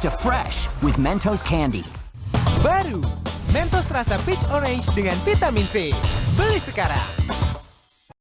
to fresh with Mentos Candy. Baru, Mentos rasa peach orange dengan vitamin C. Beli sekarang.